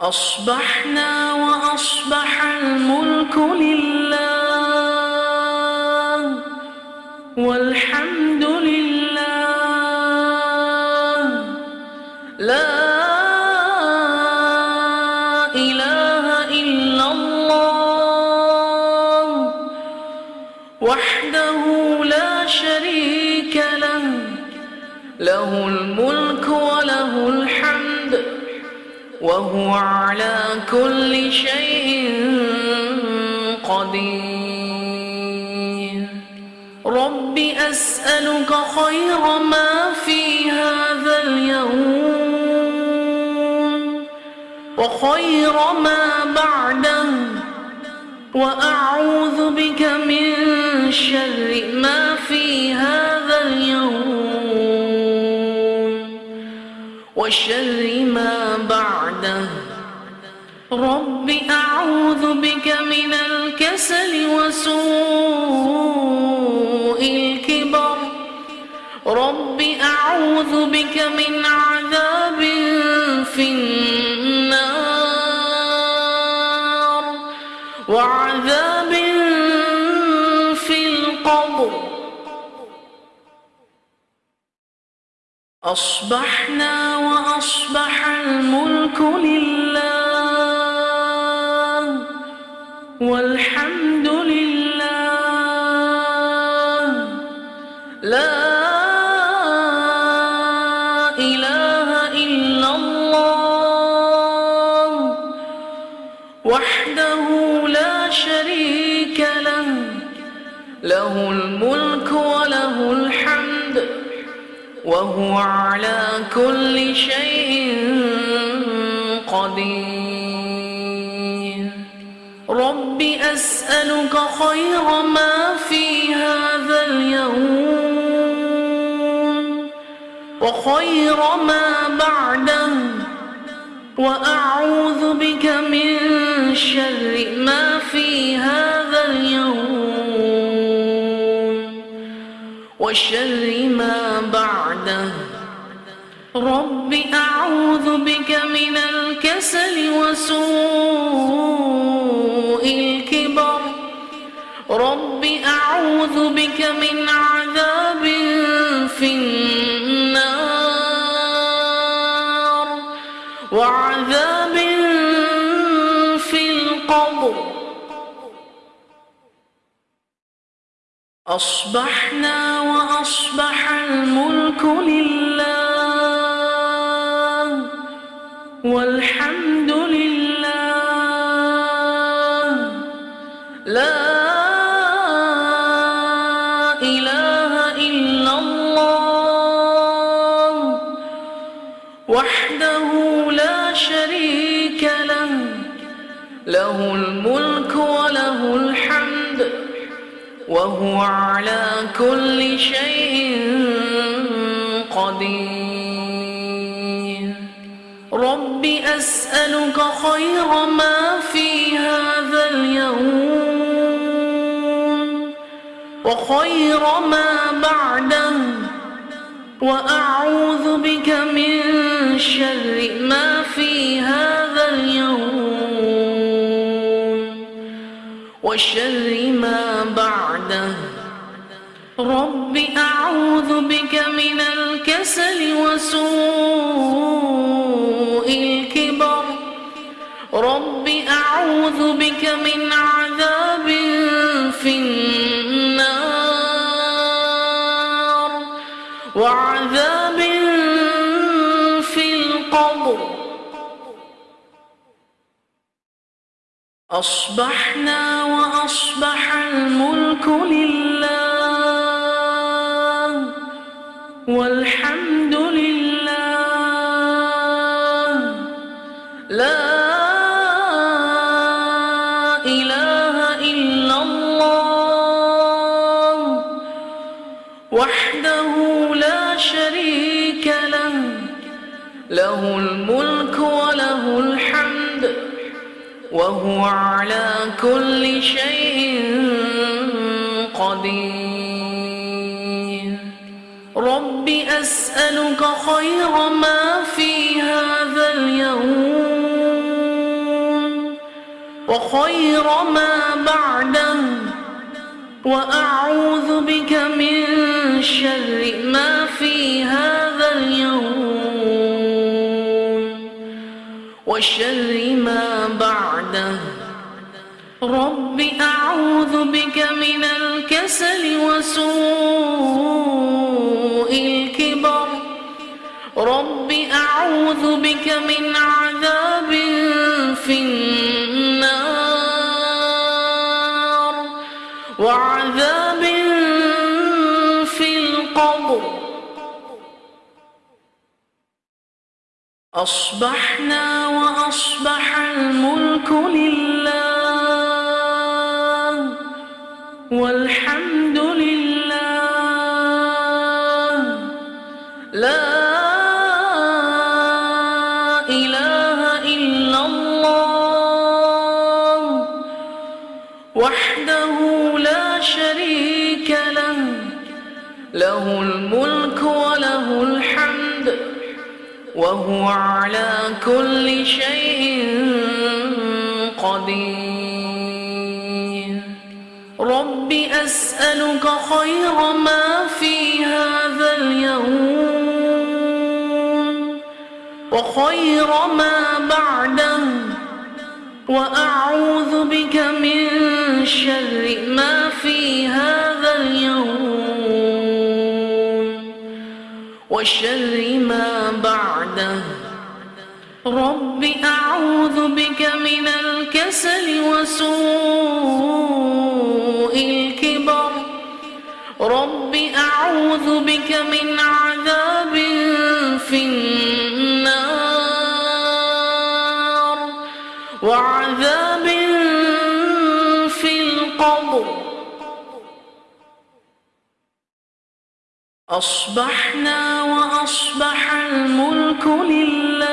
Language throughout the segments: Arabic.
أصبحنا وأصبح الملك لله والحمد لله. لا إله إلا الله. وحده لا شريك له له الملك وهو على كل شيء قدير. رب أسألك خير ما في هذا اليوم وخير ما بعده وأعوذ بك من شر ما في هذا اليوم وشر ما أعوذ بك من الكسل وسوء الكبر. رب أعوذ بك من عذاب في النار وعذاب في القبر. أصبحنا وأصبح الملك لله. والحمد لله لا إله إلا الله وحده لا شريك له له الملك وله الحمد وهو على كل شيء قدير. رب أسألك خير ما في هذا اليوم وخير ما بعده وأعوذ بك من شر ما في هذا اليوم وشر ما رب أعوذ بك من الكسل وسوء الكبر. رب أعوذ بك من عذاب في النار وعذاب في القبر. أصبحنا وأصبح الملك لله. والحمد لله. لا إله إلا الله. وحده لا شريك له. له الملك وله الحمد. وهو على كل شيء قدير. أسألك خير ما في هذا اليوم وخير ما بعده وأعوذ بك من شر ما في هذا اليوم وشر ما بعده. رب أعوذ بك من الكسل وسوء أعوذ بك من عذاب في النار وعذاب في القبر. أصبحنا وأصبح الملك لله والحمد لله له الملك وله الحمد وهو على كل شيء قدير. رب أسألك خير ما في هذا اليوم وخير ما بعده وأعوذ بك من شر ما في هذا اليوم وشر ما بعده. رب أعوذ بك من الكسل وسوء الكبر. رب أعوذ بك من عذاب في النار وعذاب في القبر. أصبحنا وأصبح الملك لله والحمد لله. لا وهو على كل شيء قدير. رب أسألك خير ما في هذا اليوم وخير ما بعده وأعوذ بك من شر ما في هذا اليوم. وشر ما بعده. رب أعوذ بك من الكسل وسوء الكبر. رب أعوذ بك من عذاب في النار. وعذاب أصبحنا وأصبح الملك لله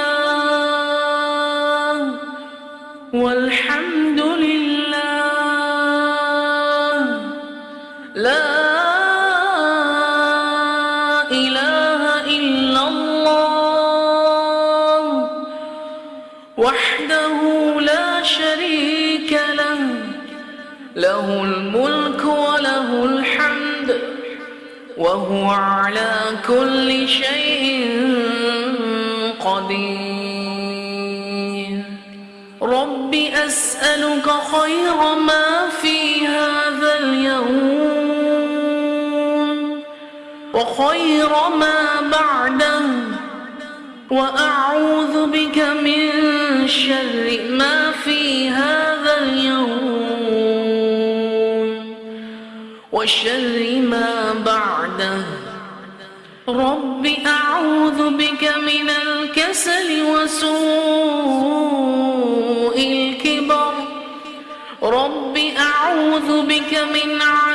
والحمد لله. لا إله إلا الله. وحده لا شريك له. له الملك وله الحمد وهو على كل شيء قدير. رب أسألك خير ما في هذا اليوم وخير ما بعده وأعوذ بك من شر ما في هذا اليوم. وشر ما بعده. رب أعوذ بك من الكسل وسوء الكبر. رب أعوذ بك من عذاب